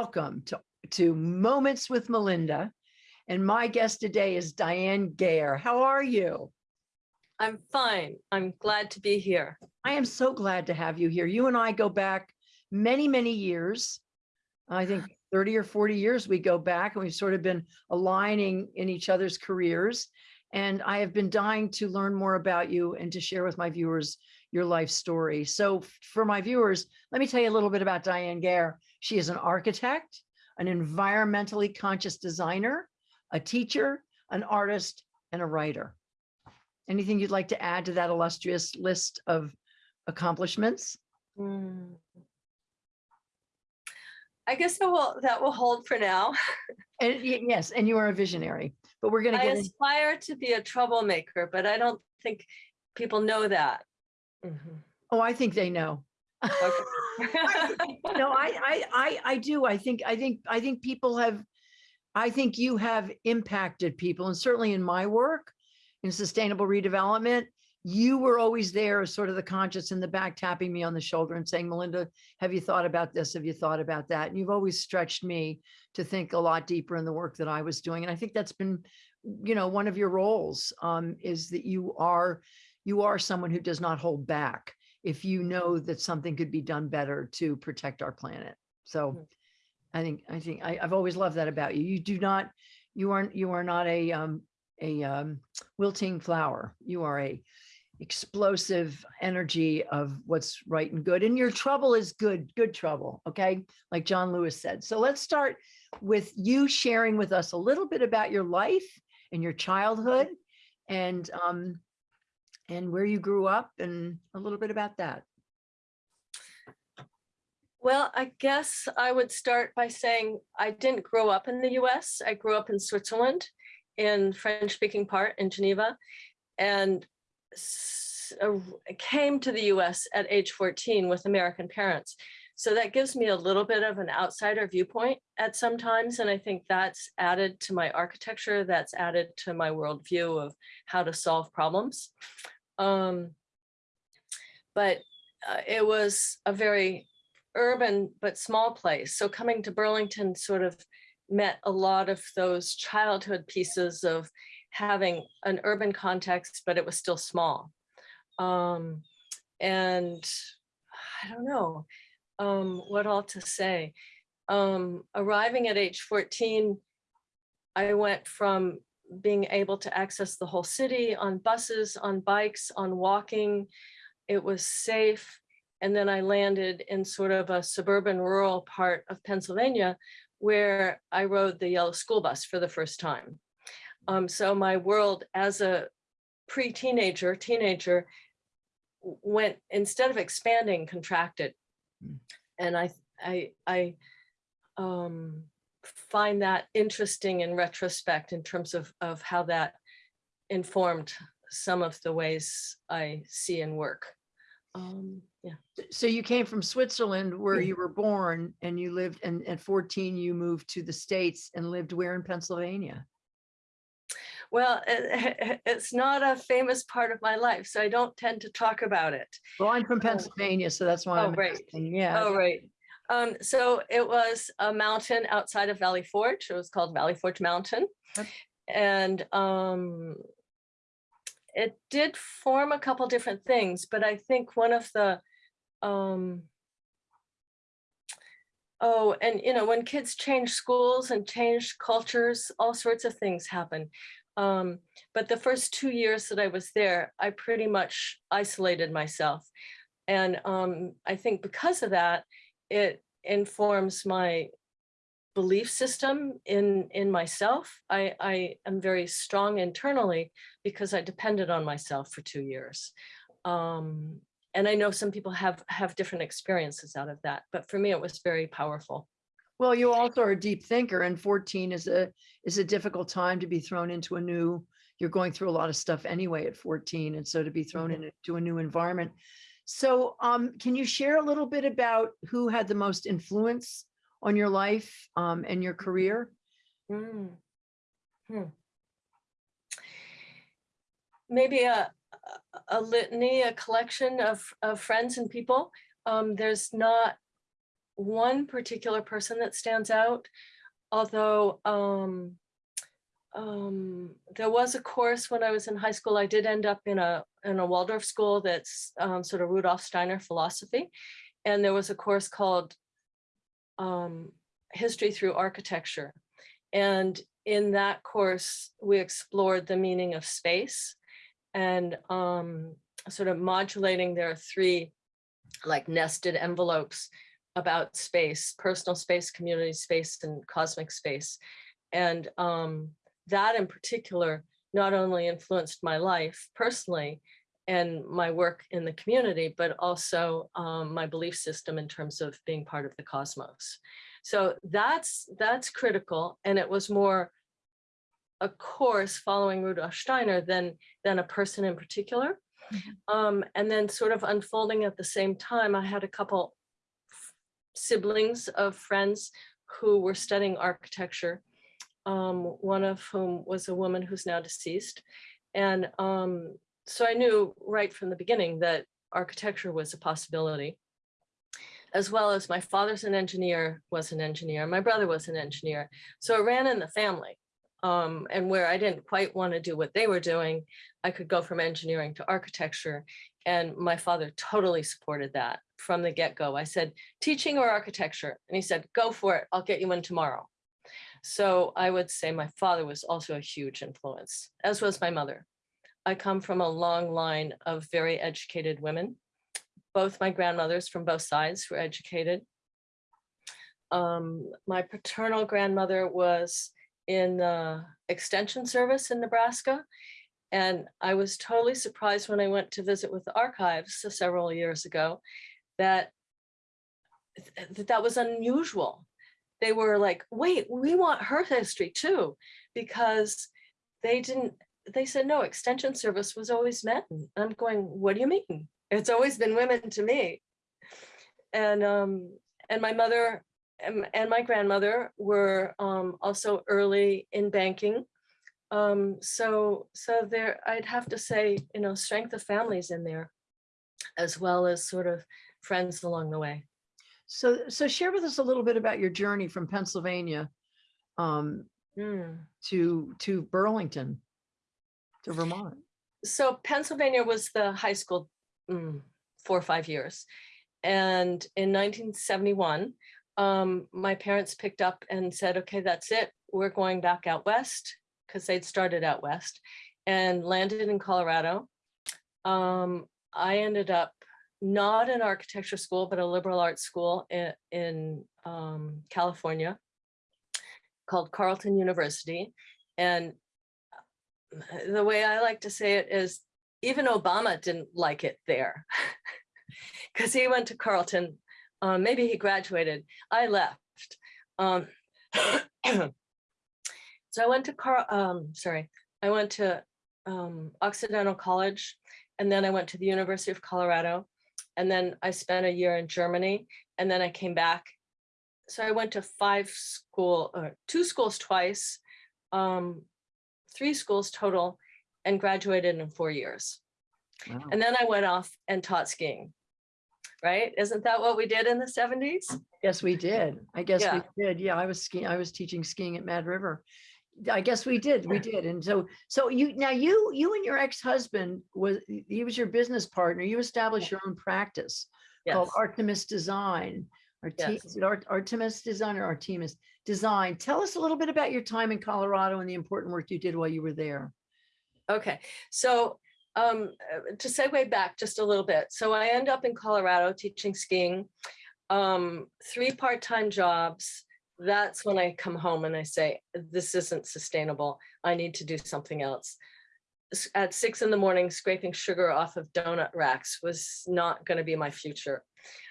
welcome to, to Moments with Melinda. And my guest today is Diane Gayer. How are you? I'm fine. I'm glad to be here. I am so glad to have you here. You and I go back many, many years. I think 30 or 40 years we go back and we've sort of been aligning in each other's careers. And I have been dying to learn more about you and to share with my viewers your life story. So for my viewers, let me tell you a little bit about Diane Gayer. She is an architect, an environmentally conscious designer, a teacher, an artist, and a writer. Anything you'd like to add to that illustrious list of accomplishments? Hmm. I guess that will that will hold for now. And yes, and you are a visionary, but we're going to I get in, aspire to be a troublemaker, but I don't think people know that. Mhm. oh, I think they know. Okay. No, I, I, I, I do. I think, I think, I think people have, I think you have impacted people and certainly in my work in sustainable redevelopment, you were always there as sort of the conscience in the back tapping me on the shoulder and saying, Melinda, have you thought about this? Have you thought about that? And you've always stretched me to think a lot deeper in the work that I was doing. And I think that's been, you know, one of your roles um, is that you are, you are someone who does not hold back if you know that something could be done better to protect our planet. So Mhm. I think, I think, I, I've always loved that about you. You do not, you aren't, you are not a, um, a, um, wilting flower. You are a explosive energy of what's right and good. And your trouble is good, good trouble. Okay. Like John Lewis said. So let's start with you sharing with us a little bit about your life and your childhood and, um, and where you grew up and a little bit about that. Well, I guess I would start by saying I didn't grow up in the US. I grew up in Switzerland in French speaking part in Geneva and uh, came to the US at age 14 with American parents. So that gives me a little bit of an outsider viewpoint at some times. And I think that's added to my architecture, that's added to my worldview of how to solve problems. Um, but uh, it was a very urban but small place. So coming to Burlington sort of met a lot of those childhood pieces of having an urban context, but it was still small. Um, and I don't know um, what all to say. Um, arriving at age 14, I went from being able to access the whole city on buses, on bikes, on walking. It was safe. And then I landed in sort of a suburban rural part of Pennsylvania where I rode the yellow school bus for the first time. Um, so my world as a pre-teenager, teenager, went, instead of expanding, contracted. Mm. And I, I, I um, find that interesting in retrospect in terms of, of how that informed some of the ways I see and work. Um, yeah. So you came from Switzerland where you were born and you lived and at 14 you moved to the States and lived where in Pennsylvania? Well, it, it's not a famous part of my life, so I don't tend to talk about it. Well, I'm from. Pennsylvania, so that's why Oh, I'm right. asking. Yeah. Oh, right. Um, so it was a mountain outside of Valley Forge. It was called Valley Forge Mountain. Yep. And um, it did form a couple different things, but I think one of the um, Oh, and you know, when kids change schools and change cultures, all sorts of things happen. Um, but the first two years that I was there, I pretty much isolated myself. And um, I think because of that, it informs my belief system in in myself. I, I am very strong internally because I depended on myself for two years. Um, and I know some people have have different experiences out of that, but for me, it was very powerful. Well, you also are a deep thinker and 14 is a is a difficult time to be thrown into a new, you're going through a lot of stuff anyway at 14. And so to be thrown Mhm. into a new environment. So um, can you share a little bit about who had the most influence on your life um, and your career? Mm. Hmm. Maybe a, a- litany, a collection of, of friends and people. Um, there's not one particular person that stands out, although um, um, there was a course when I was in high school. I did end up in a in a Waldorf school that's um, sort of Rudolf Steiner philosophy, and there was a course called um, History through Architecture, and in that course we explored the meaning of space and um, sort of modulating. There are three like nested envelopes about space, personal space, community space, and cosmic space. And um, that in particular not only influenced my life personally and my work in the community, but also um, my belief system in terms of being part of the cosmos. So that's that's critical. And it was more a course following Rudolf Steiner than, than a person in particular. Um, and then sort of unfolding at the same time, I had a couple siblings of friends who were studying architecture, um, one of whom was a woman who's now deceased. And um, so I knew right from the beginning that architecture was a possibility, as well as my father's an engineer, was an engineer, my brother was an engineer. So it ran in the family. Um, and where I didn't quite want to do what they were doing, I could go from engineering to architecture. And my father totally supported that from the get-go. I said, teaching or architecture? And he said, go for it. I'll get you in tomorrow. So I would say my father was also a huge influence, as was my mother. I come from a long line of very educated women. Both my grandmothers from both sides were educated. Um, my paternal grandmother was in the extension service in Nebraska. And I was totally surprised when I went to visit with the archives several years ago that that, that was unusual. They were like, wait, we want her history too, because they didn't, they said, no, extension service was always men. I'm going, what do you mean? It's always been women to me. And um, and my mother and, and my grandmother were um, also early in banking. Um, so so there, I'd have to say, you know, strength of families in there, as well as sort of friends along the way. So, so share with us a little bit about your journey from Pennsylvania um, Hmm. to, to Burlington, to Vermont. So Pennsylvania was the high school mm, four or five years. And in 1971, um, my parents picked up and said, okay, that's it. We're going back out west because they'd started out west and landed in Colorado. Um, I ended up not an architecture school, but a liberal arts school in, in um, California called Carleton University. And the way I like to say it is even Obama didn't like it there because he went to Carleton. Um, maybe he graduated. I left. Um, so I went to Car. Um, sorry, I went to um, Occidental College, and then I went to the University of Colorado, and then I spent a year in Germany, and then I came back. So I went to five school, or two schools twice, um, three schools total, and graduated in four years. Wow. And then I went off and taught skiing. Right? Isn't that what we did in the 70s? Yes, we did. I guess Yeah. we did. Yeah, I was skiing, I was teaching skiing at Mad River. I guess we did, we did. And so, so you, now you, you and your ex-husband was, he was your business partner. You established your own practice called Artemis Design. Arti- Yes. is it Art- Artemis Design or Artemis Design? Tell us a little bit about your time in Colorado and the important work you did while you were there. Okay, so um, uh, to segue back just a little bit. So I end up in Colorado teaching skiing, um, three part-time jobs. That's when I come home and I say, this isn't sustainable. I need to do something else. At six in the morning, scraping sugar off of donut racks was not going to be my future.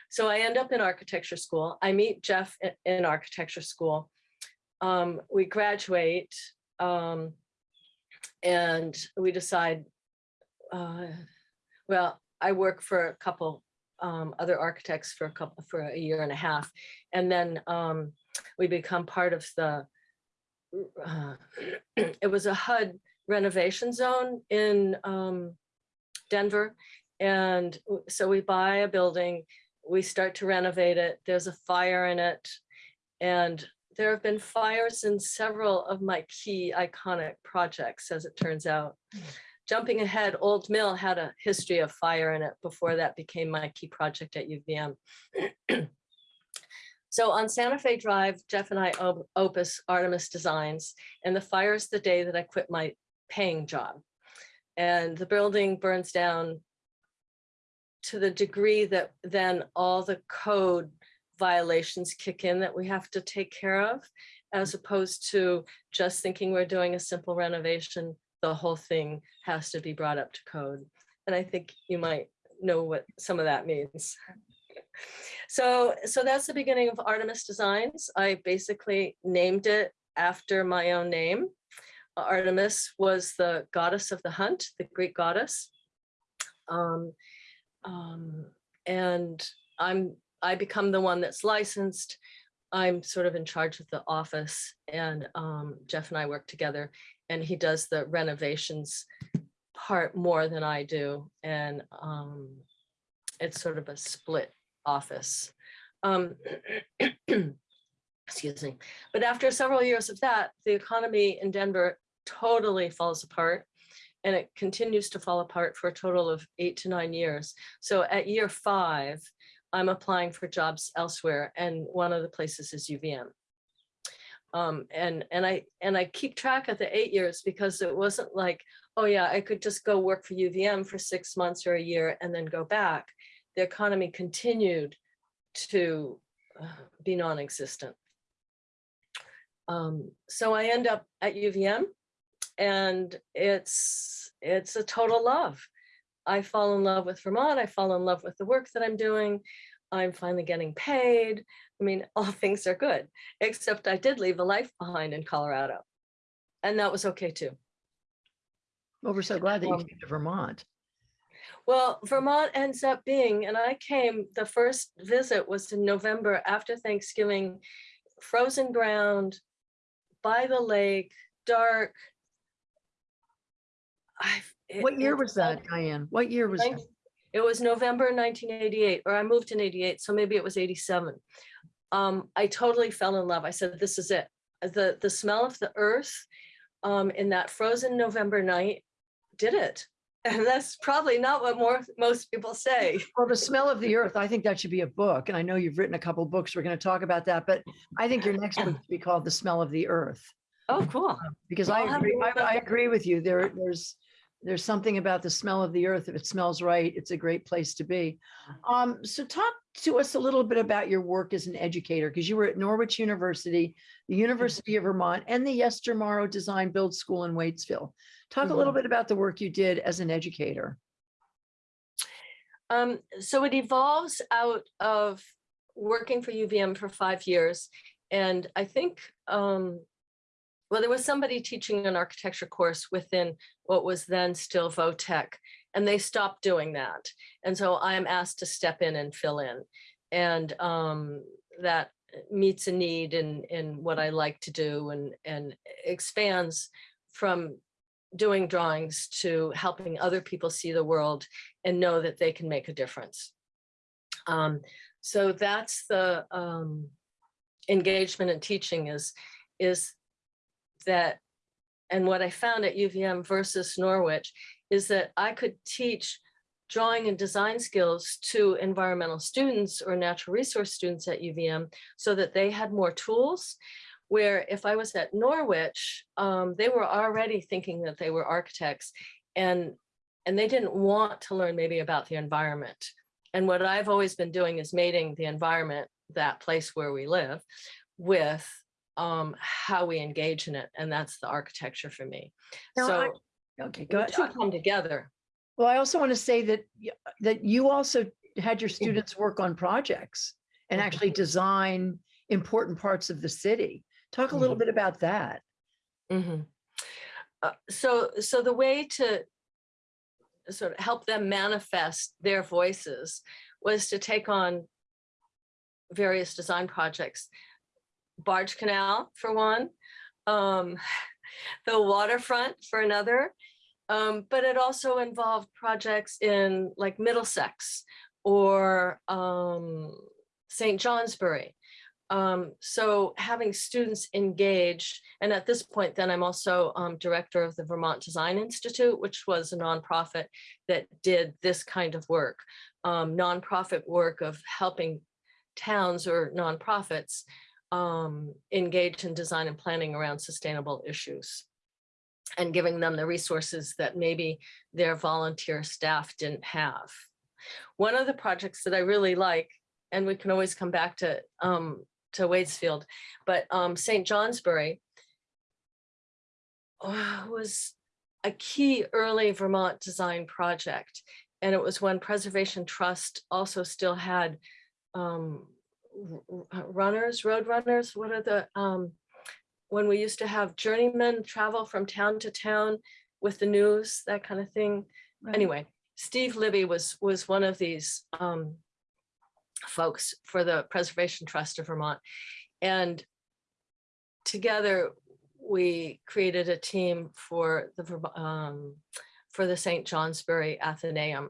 So I end up in architecture school. I meet Jeff in architecture school. Um, we graduate. Um, and we decide, uh, well, I work for a couple um, other architects for a couple, for a year and a half. And then um, we become part of the, uh, it was a HUD renovation zone in um, Denver. And so we buy a building, we start to renovate it. There's a fire in it. And there have been fires in several of my key iconic projects, as it turns out. Jumping ahead, Old Mill had a history of fire in it before that became my key project at UVM. So on Santa Fe Drive, Jeff and I op- opus Artemis Designs, and the fire is the day that I quit my paying job. And the building burns down to the degree that then all the code violations kick in that we have to take care of, as opposed to just thinking we're doing a simple renovation, the whole thing has to be brought up to code. And I think you might know what some of that means. So, so that's the beginning of Artemis Designs. I basically named it after my own name. Uh, Artemis was the goddess of the hunt, the Greek goddess. Um, um, and I'm, I become the one that's licensed. I'm sort of in charge of the office and um, Jeff and I work together and he does the renovations part more than I do. And um, it's sort of a split office. Um, excuse me. But after several years of that, the economy in Denver totally falls apart and it continues to fall apart for a total of eight to nine years. So at year five, I'm applying for jobs elsewhere and one of the places is UVM. Um, and, and I, and I keep track of the eight years because it wasn't like, oh yeah, I could just go work for UVM for six months or a year and then go back. The economy continued to uh, be non-existent. Um, so I end up at UVM and it's, it's a total love. I fall in love with Vermont. I fall in love with the work that I'm doing. I'm finally getting paid. I mean, all things are good, except I did leave a life behind in Colorado. And that was okay too. Well, we're so glad that you Um, came to Vermont. Well, Vermont ends up being, and I came, the first visit was in November after Thanksgiving, frozen ground, by the lake, dark. It- What year it was that, Diane? What year was that? Ninth- It was November nineteen eighty-eight, or I moved in eighty-eight, so maybe it was eighty-seven. Um, I totally fell in love. I said, this is it. The, the smell of the earth um, in that frozen November night did it. And that's probably not what more, most people say. Well, the smell of the earth, I think that should be a book. And I know you've written a couple books. We're going to talk about that, but I think your next book should be called The Smell of the Earth. Oh, cool. Because I I'll have agree, I, I agree with you. There, there's, there's something about the smell of the earth. If it smells right, it's a great place to be. Um, so talk to us a little bit about your work as an educator, because you were at Norwich University, the University of Vermont, and the Yestermorrow Design Build School in Waitsfield. Talk a little bit about the work you did as an educator. Um, so it evolves out of working for UVM for five years. And I think, um, well, there was somebody teaching an architecture course within what was then still VOTEC, and they stopped doing that. And so I'm asked to step in and fill in. And um, that meets a need in, in what I like to do and, and expands from doing drawings to helping other people see the world and know that they can make a difference. Um, so that's the um, engagement and teaching is, is that, and what I found at UVM versus Norwich is that I could teach drawing and design skills to environmental students or natural resource students at UVM so that they had more tools where if I was at Norwich, um, they were already thinking that they were architects and, and they didn't want to learn maybe about the environment. And what I've always been doing is mating the environment, that place where we live, with um, how we engage in it. And that's the architecture for me. Now, So Okay, the go two ahead. come together. Well, I also want to say that, that you also had your students work on projects and Mhm. actually design important parts of the city. Talk a little bit about that. Mhm. Uh, so, so the way to sort of help them manifest their voices was to take on various design projects. Barge Canal for one, um, the waterfront for another. Um, but it also involved projects in like Middlesex, or um, St. Johnsbury. Um, so having students engaged, and at this point, then I'm also um, director of the Vermont Design Institute, which was a nonprofit that did this kind of work, um, nonprofit work of helping towns or nonprofits um, engage in design and planning around sustainable issues and giving them the resources that maybe their volunteer staff didn't have. One of the projects that I really like, and we can always come back to um, to Waitsfield, but um, St. Johnsbury was a key early Vermont design project. And it was when Preservation Trust also still had um, runners, road runners, what are the, um, when we used to have journeymen travel from town to town with the news, that kind of thing. Right. Anyway, Steve Libby was, was one of these um, folks for the Preservation Trust of Vermont. And together, we created a team for the, um, for the St. Johnsbury Athenaeum.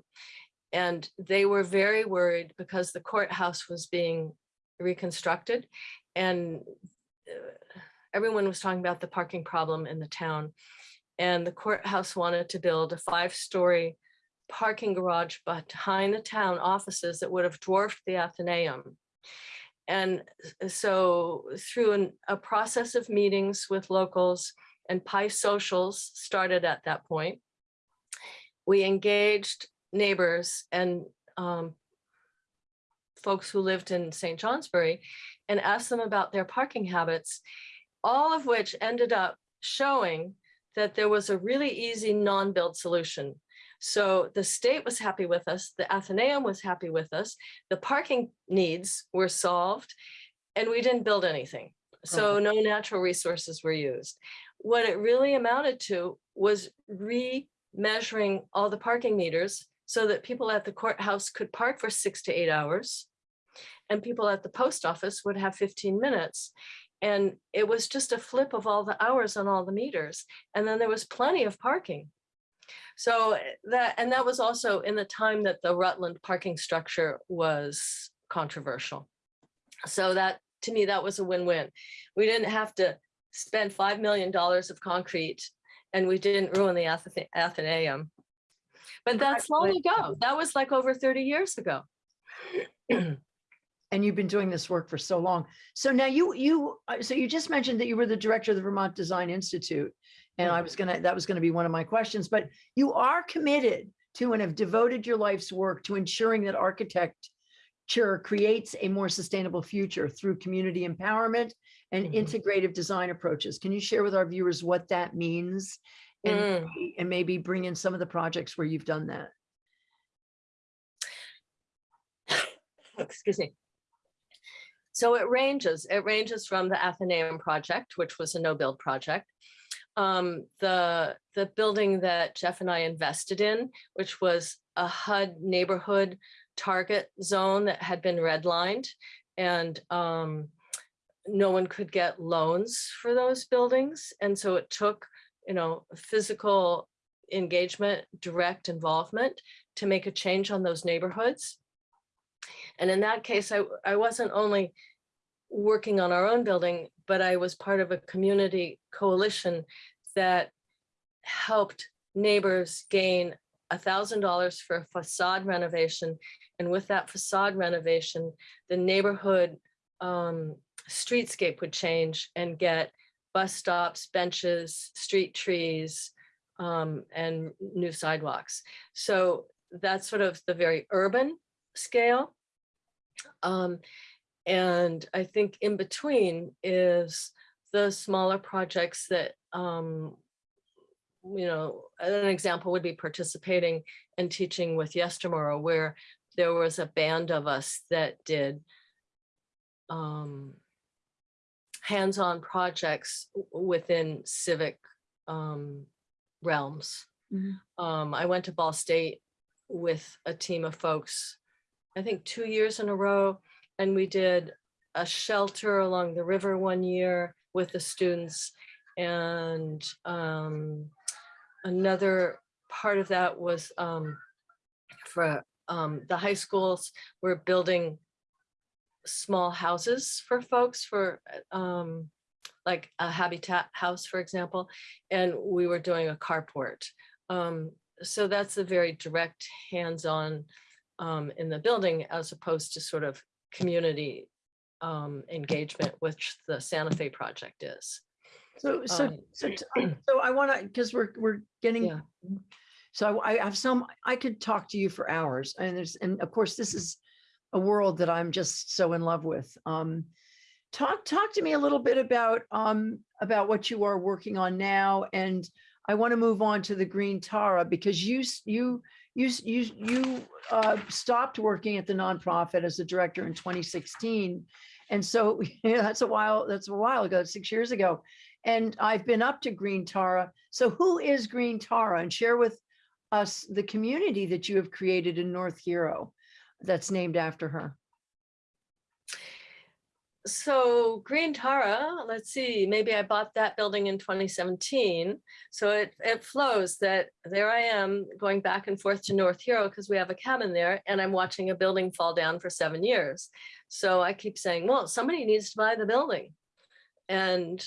And they were very worried because the courthouse was being reconstructed and uh, everyone was talking about the parking problem in the town. And the courthouse wanted to build a five-story parking garage behind the town offices that would have dwarfed the Athenaeum. And so through an- a process of meetings with locals and Pi Socials started at that point, we engaged neighbors and um, folks who lived in St. Johnsbury and asked them about their parking habits, all of which ended up showing that there was a really easy non-build solution. So the state was happy with us, the Athenaeum was happy with us, the parking needs were solved, and we didn't build anything. So uh-huh. no natural resources were used. What it really amounted to was re-measuring all the parking meters so that people at the courthouse could park for six to eight hours. And people at the post office would have 15 minutes. And it was just a flip of all the hours on all the meters. And then there was plenty of parking. So eh, that, and that was also in the time that the Rutland parking structure was controversial. So that, to me, that was a win-win. We didn't have to spend $5 million of concrete and we didn't ruin the Athe- Athenaeum. But that's long ago. That was like over 30 years ago. And you've been doing this work for so long. So now you, you, uh, so you just mentioned that you were the director of the Vermont Design Institute. And I was gonna, that was gonna be one of my questions, but you are committed to and have devoted your life's work to ensuring that architecture creates a more sustainable future through community empowerment and Mhm. integrative design approaches. Can you share with our viewers what that means? And, Mm. and maybe bring in some of the projects where you've done that. excuse me. So it ranges, it ranges from the Athenaeum project, which was a no-build project. Um, the, the building that Jeff and I invested in, which was a HUD neighborhood target zone that had been redlined. And um, no one could get loans for those buildings. And so it took, you know, physical engagement, direct involvement to make a change on those neighborhoods. And in that case, I, I wasn't only working on our own building, but I was part of a community coalition that helped neighbors gain a thousand dollars for a facade renovation. And with that facade renovation, the neighborhood um, streetscape would change and get bus stops, benches, street trees, um, and new sidewalks. So that's sort of the very urban scale. Um, and I think in between is the smaller projects that, um, you know, an example would be participating and teaching with Yestermorrow, where there was a band of us that did um, hands-on projects within civic um, realms. Mhm. Um, I went to Ball State with a team of folks, I think two years in a row, and we did a shelter along the river one year with the students. And um, another part of that was um, for um, the high schools were building small houses for folks for um, like a habitat house, for example, and we were doing a carport. Um, so that's a very direct hands-on um, in the building as opposed to sort of community um, engagement, which the Santa Fe project is. So, so, Um, so, so I want to, because we're, we're getting, Yeah. so I have some, I could talk to you for hours and there's, and of course, this is a world that I'm just so in love with. Um, talk, talk to me a little bit about, um, about what you are working on now. And I want to move on to the Green Tara because you, you, you, you, you, uh, stopped working at the nonprofit as a director in 2016. And so, yeah, that's a while, that's a while ago, six years ago. And I've been up to Green Tara. So who is Green Tara? And share with us the community that you have created in North Hero that's named after her. So Green Tara, let's see, maybe I bought that building in 2017. So it, it flows that there I am going back and forth to North Hero because we have a cabin there and I'm watching a building fall down for seven years. So I keep saying, well, somebody needs to buy the building. And,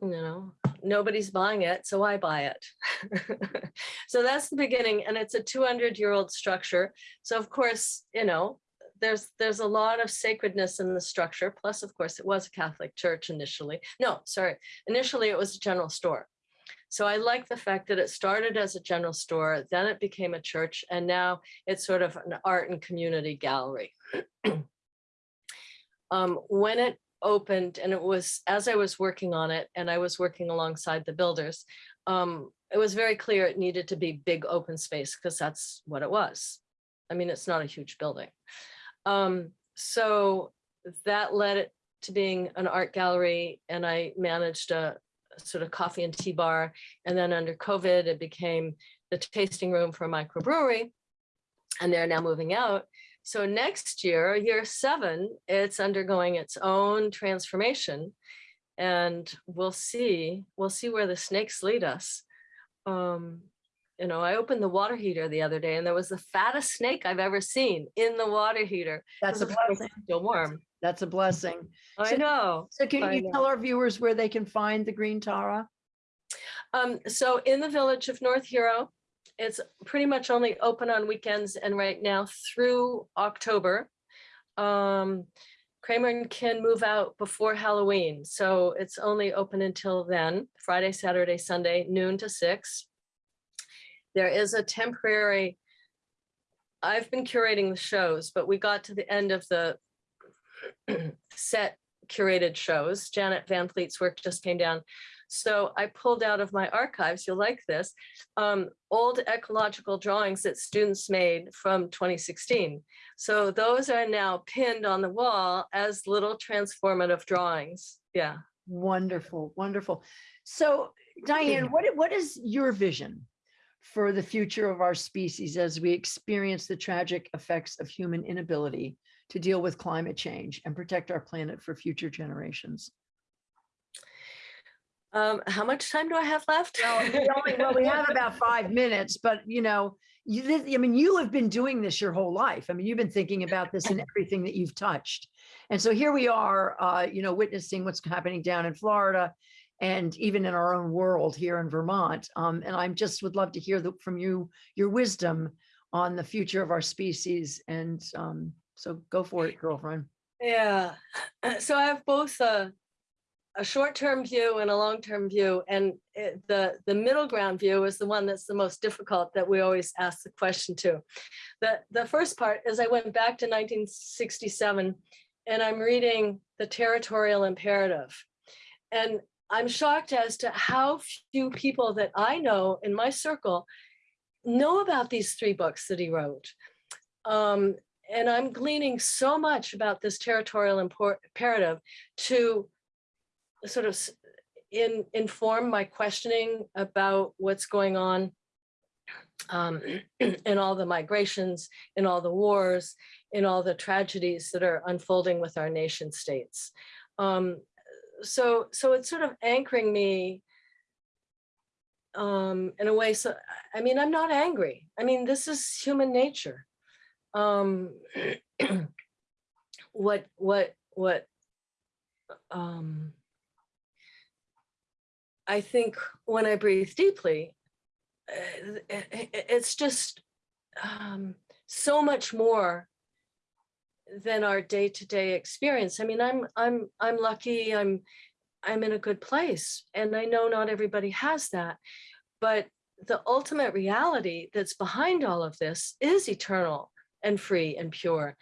you know, nobody's buying it, so I buy it. so that's the beginning. And it's a 200 year old structure. So of course, you know, there's there's a lot of sacredness in the structure. Plus, of course, it was a Catholic church initially. No, sorry. Initially, it was a general store. So I like the fact that it started as a general store, then it became a church, and now it's sort of an art and community gallery. um, when it opened, and it was as I was working on it, and I was working alongside the builders, um, it was very clear it needed to be big open space because that's what it was. I mean, it's not a huge building. Um, so that led it to being an art gallery and I managed a sort of coffee and tea bar. And then under COVID, it became the tasting room for a microbrewery and they're now moving out. So next year, year seven, it's undergoing its own transformation and we'll see, we'll see where the snakes lead us. Um, you know, I opened the water heater the other day and there was the fattest snake I've ever seen in the water heater. That's a blessing. Still warm. That's a blessing. I So- know. So can I you know. tell our viewers where they can find the Green Tara? Um, so in the village of North Hero, it's pretty much only open on weekends and right now through October. Um, Kraemer and Kin move out before Halloween, so it's only open until then, Friday, Saturday, Sunday, noon to six. There is a temporary, I've been curating the shows, but we got to the end of the set curated shows. Janet Van Fleet's work just came down. So I pulled out of my archives, you'll like this, um, old ecological drawings that students made from 2016. So those are now pinned on the wall as little transformative drawings. Yeah. Wonderful, wonderful. So Diane, what, what is your vision for the future of our species as we experience the tragic effects of human inability to deal with climate change and protect our planet for future generations? Um, how much time do I have left? Well, we only, well, we have about five minutes, but you know, you, I mean, you have been doing this your whole life. I mean, you've been thinking about this in everything that you've touched. And so here we are, uh, you know, witnessing what's happening down in Florida and even in our own world here in Vermont. Um, and I'm just would love to hear the, from you, your wisdom on the future of our species. And um, so go for it, girlfriend. Yeah, so I have both a, a short-term view and a long-term view, and it, the, the middle ground view is the one that's the most difficult that we always ask the question to. The, the first part is I went back to 1967 and I'm reading the territorial imperative. And I'm shocked as to how few people that I know in my circle know about these three books that he wrote. Um, and I'm gleaning so much about this territorial imperative to sort of in, inform my questioning about what's going on um, in all the migrations, in all the wars, in all the tragedies that are unfolding with our nation states. Um, so, so it's sort of anchoring me um, in a way. So, I mean, I'm not angry. I mean, this is human nature. um, what, what, what, um, I think when I breathe deeply, uh, it's just um, so much more than our day-to-day experience. I mean, I'm I'm I'm lucky. I'm I'm in a good place, and I know not everybody has that, but the ultimate reality that's behind all of this is eternal and free and pure,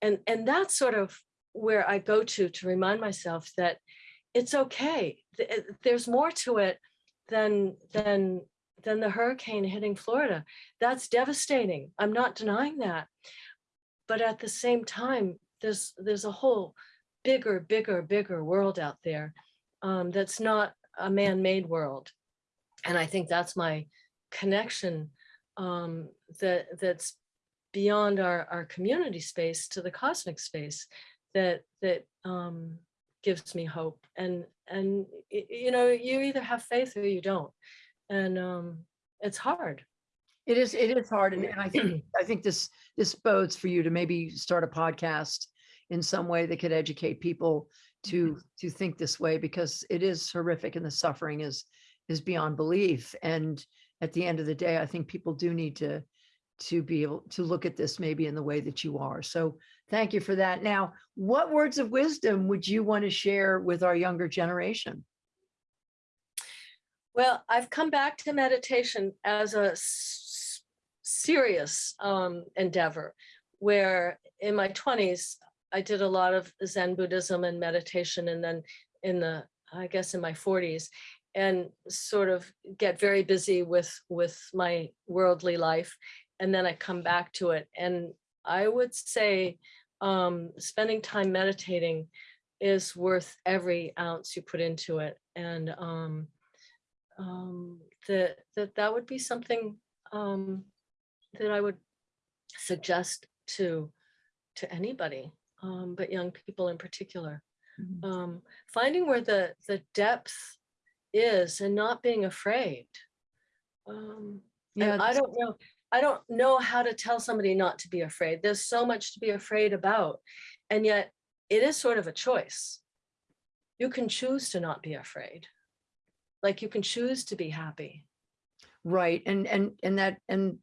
and and that's sort of where I go to to remind myself that it's okay. Uh, There's more to it than than than the hurricane hitting Florida. That's devastating. I'm not denying that. But at the same time, there's there's a whole bigger, bigger, bigger world out there um, that's not a man-made world. And I think that's my connection um, that that's beyond our, our community space to the cosmic space that that um, gives me hope. And and you know, you either have faith or you don't. And um, it's hard. It is, it is hard. And, and I think, I think this, this bodes for you to maybe start a podcast in some way that could educate people to, mm-hmm. to think this way because it is horrific and the suffering is, is beyond belief. And at the end of the day, I think people do need to, to be able to look at this maybe in the way that you are. So thank you for that. Now, what words of wisdom would you want to share with our younger generation? Well, I've come back to meditation as a serious um, endeavor, where in my 20s, I did a lot of Zen Buddhism and meditation, and then in the, I guess in my 40s, and sort of get very busy with with my worldly life, and then I come back to it. And I would say um, spending time meditating is worth every ounce you put into it. And um, um, that that that would be something um, that I would suggest to to anybody, um, but young people in particular. Mhm. Um, finding where the the depth is and not being afraid. Um, Yeah, I don't know. I don't know how to tell somebody not to be afraid. There's so much to be afraid about, and yet it is sort of a choice. You can choose to not be afraid like you can choose to be happy. Right, and, and, and that, and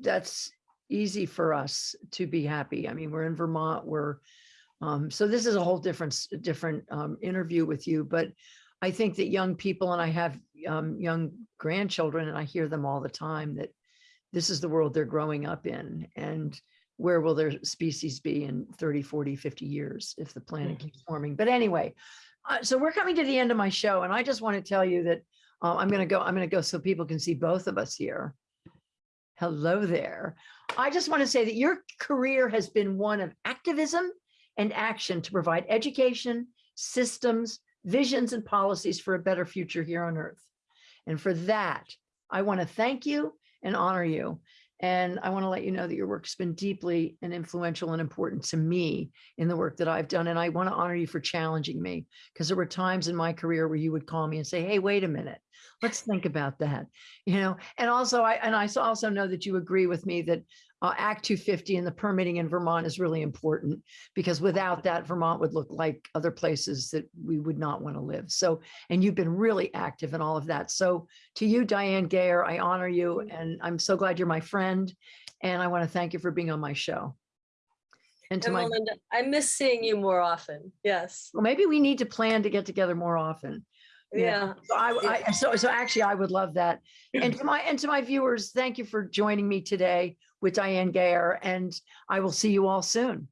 that's easy for us to be happy. I mean, we're in Vermont, we're, um, so this is a whole different, different, um, interview with you, but I think that young people, and I have, um, young grandchildren, and I hear them all the time that this is the world they're growing up in, and where will their species be in 30, 40, 50 years if the planet Mhm. keeps warming? But anyway, uh, so we're coming to the end of my show, and I just want to tell you that uh, I'm going to go, I'm going to go so people can see both of us here. Hello there. I just want to say that your career has been one of activism and action to provide education, systems, visions, and policies for a better future here on Earth. And for that, I want to thank you and honor you. And I want to let you know that your work's been deeply and influential and important to me in the work that I've done. And I want to honor you for challenging me because there were times in my career where you would call me and say, hey, wait a minute, let's think about that. You know, and also I and I also know that you agree with me that uh, Act 250 and the permitting in Vermont is really important because without that, Vermont would look like other places that we would not want to live. So, and you've been really active in all of that. So to you, Diane Gayer, I honor you and I'm so glad you're my friend. And I want to thank you for being on my show. And to And my, Melinda, I miss seeing you more often. Yes. well, maybe we need to plan to get together more often. Yeah. Yeah. So I, I, so, so actually I would love that. And to my, and to my viewers, thank you for joining me today with Diane Gayer and I will see you all soon.